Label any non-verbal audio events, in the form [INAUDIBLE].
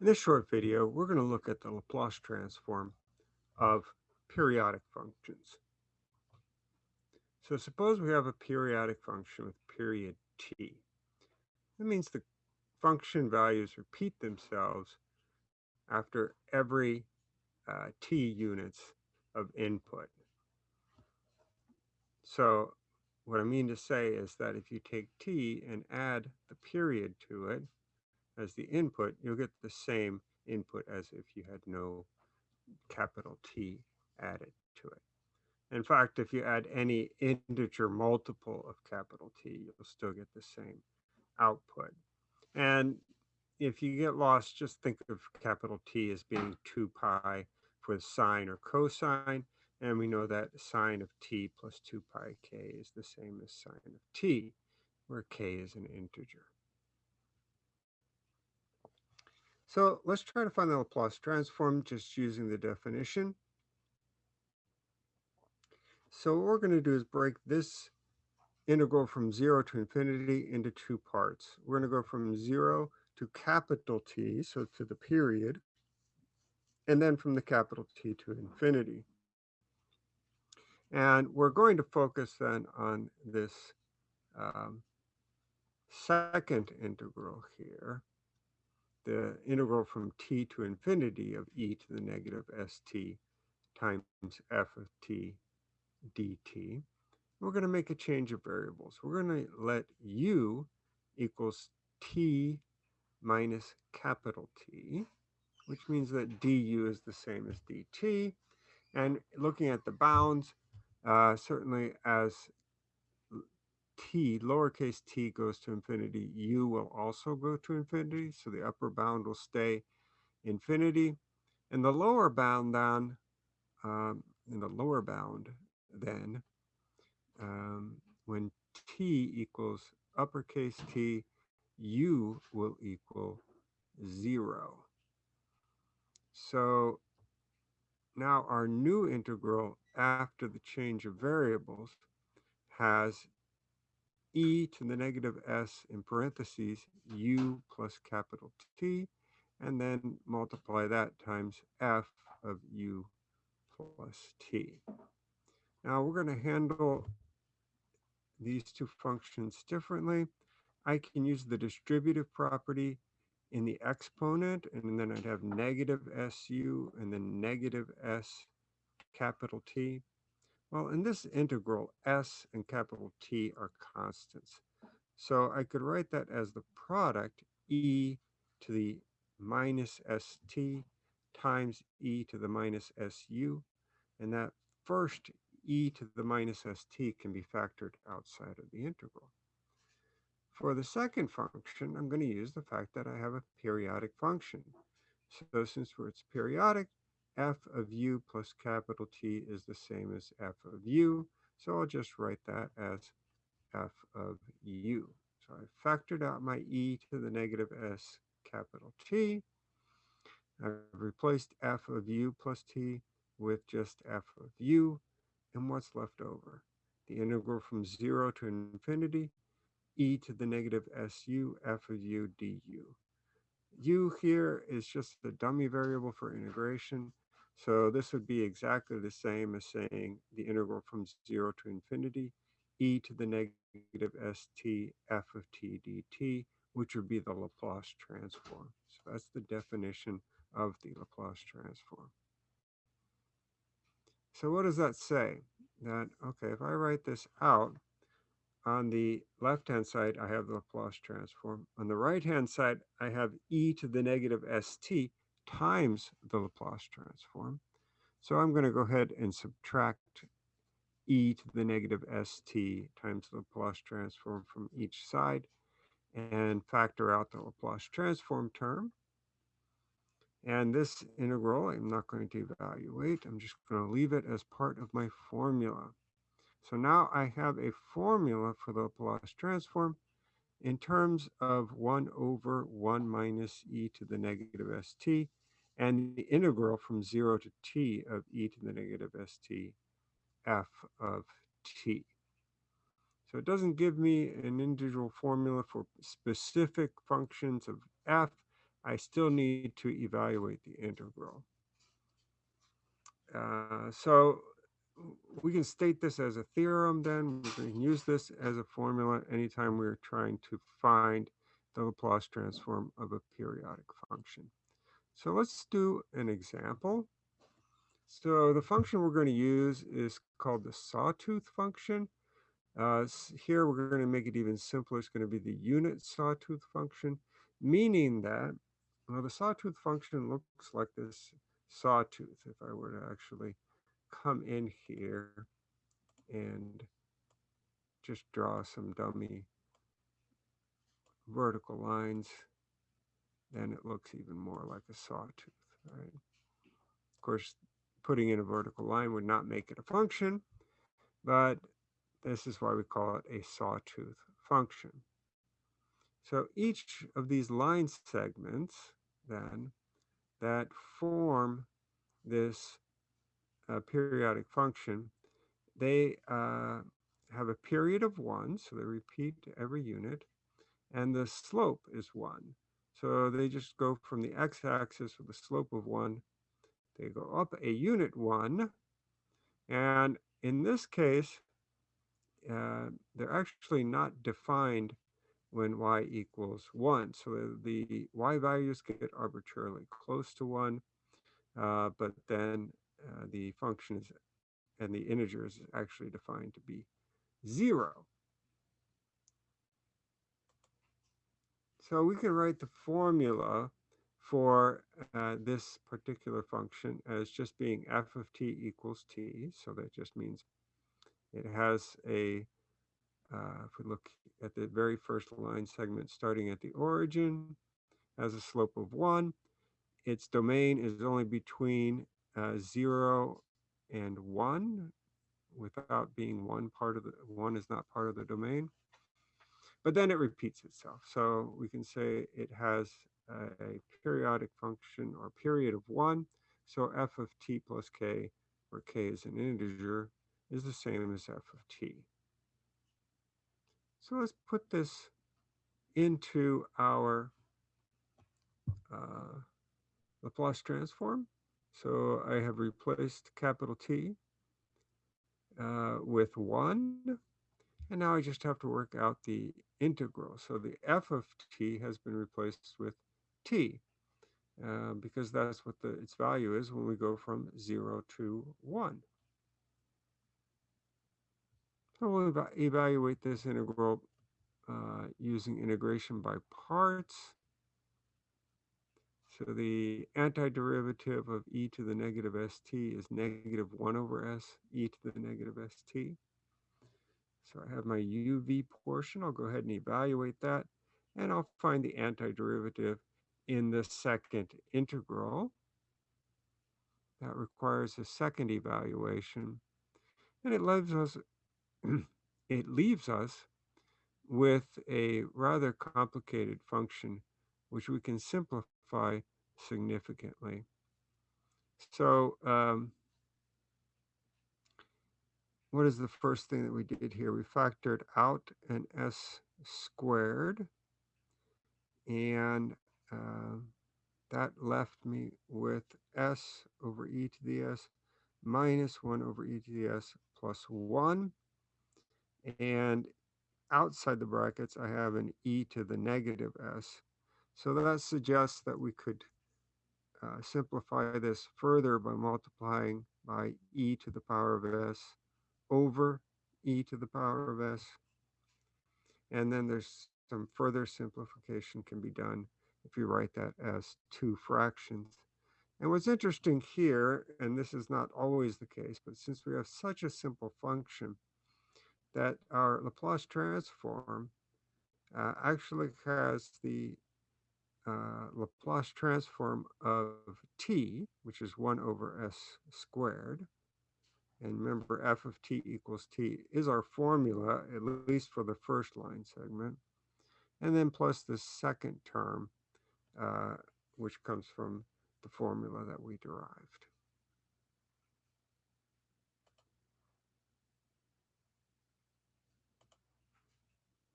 In this short video, we're going to look at the Laplace transform of periodic functions. So suppose we have a periodic function with period t. That means the function values repeat themselves after every uh, t units of input. So what I mean to say is that if you take t and add the period to it, as the input, you'll get the same input as if you had no capital T added to it. In fact, if you add any integer multiple of capital T, you'll still get the same output. And if you get lost, just think of capital T as being 2 pi for sine or cosine. And we know that sine of t plus 2 pi k is the same as sine of t, where k is an integer. So let's try to find the Laplace transform just using the definition. So what we're going to do is break this integral from 0 to infinity into two parts. We're going to go from 0 to capital T, so to the period, and then from the capital T to infinity. And we're going to focus then on this um, second integral here the integral from t to infinity of e to the negative st times f of t dt. We're going to make a change of variables. We're going to let u equals t minus capital T, which means that du is the same as dt. And looking at the bounds, uh, certainly as t, lowercase t goes to infinity, u will also go to infinity. So the upper bound will stay infinity. And the lower bound then, um, in the lower bound then, um, when t equals uppercase t, u will equal zero. So now our new integral after the change of variables has e to the negative s in parentheses u plus capital T, and then multiply that times f of u plus t. Now we're going to handle these two functions differently. I can use the distributive property in the exponent, and then I'd have negative su and then negative s capital T. Well, in this integral, s and capital T are constants. So I could write that as the product e to the minus st times e to the minus su. And that first e to the minus st can be factored outside of the integral. For the second function, I'm going to use the fact that I have a periodic function. So since it's periodic, f of u plus capital T is the same as f of u. So I'll just write that as f of u. So I factored out my e to the negative s capital T. I've replaced f of u plus t with just f of u. And what's left over? The integral from 0 to infinity, e to the negative su f of u du. u here is just the dummy variable for integration. So this would be exactly the same as saying the integral from 0 to infinity e to the negative st f of t dt, which would be the Laplace transform. So that's the definition of the Laplace transform. So what does that say? That, okay, if I write this out, on the left-hand side, I have the Laplace transform. On the right-hand side, I have e to the negative st times the Laplace transform. So I'm going to go ahead and subtract e to the negative st times the Laplace transform from each side and factor out the Laplace transform term. And this integral, I'm not going to evaluate. I'm just going to leave it as part of my formula. So now I have a formula for the Laplace transform in terms of 1 over 1 minus e to the negative st and the integral from 0 to t of e to the negative st f of t. So it doesn't give me an individual formula for specific functions of f, I still need to evaluate the integral. Uh, so we can state this as a theorem then. We can use this as a formula anytime we're trying to find the Laplace transform of a periodic function. So let's do an example. So the function we're going to use is called the sawtooth function. Uh, here we're going to make it even simpler. It's going to be the unit sawtooth function, meaning that well, the sawtooth function looks like this sawtooth. If I were to actually come in here and just draw some dummy vertical lines, then it looks even more like a sawtooth, right? Of course, putting in a vertical line would not make it a function, but this is why we call it a sawtooth function. So each of these line segments then that form this uh, periodic function, they uh, have a period of one, so they repeat every unit, and the slope is one. So they just go from the x-axis with a slope of one, they go up a unit one, and in this case, uh, they're actually not defined when y equals 1. So the, y values get arbitrarily close to 1, uh, but then uh, the function is, and the integer is actually defined to be 0. So we can write the formula for uh, this particular function as just being f of t equals t. So that just means it has a, uh, if we look at the very first line segment starting at the origin, has a slope of 1. Its domain is only between uh, 0 and 1 without being one part of the, 1 is not part of the domain. But then it repeats itself. So we can say it has a, periodic function or period of 1. So f of t plus k, where k is an integer, is the same as f of t. So let's put this into our uh, Laplace transform. So I have replaced capital T uh, with 1. And now I just have to work out the integral. So the f of t has been replaced with t uh, because that's what the, its value is when we go from 0 to 1. So we'll eva evaluate this integral uh, using integration by parts. So the antiderivative of e to the negative st is negative 1 over s, e to the negative st. So I have my uv portion. I'll go ahead and evaluate that. And I'll find the antiderivative in the second integral. That requires a second evaluation. And it leaves us, [CLEARS THROAT] it leaves us with a rather complicated function, which we can simplify significantly. So um, what is the first thing that we did here? We factored out an s squared, and uh, that left me with s over e to the s minus 1 over e to the s plus 1. And outside the brackets, I have an e to the negative s. So that suggests that we could uh, simplify this further by multiplying by e to the power of s over e to the power of s. And then there's some further simplification can be done if you write that as two fractions. And what's interesting here, and this is not always the case, but since we have such a simple function, that our Laplace transform uh, actually has the uh, Laplace transform of t, which is 1 over s squared. And remember, f of t equals t is our formula, at least for the first line segment. And then plus the second term, uh, which comes from the formula that we derived.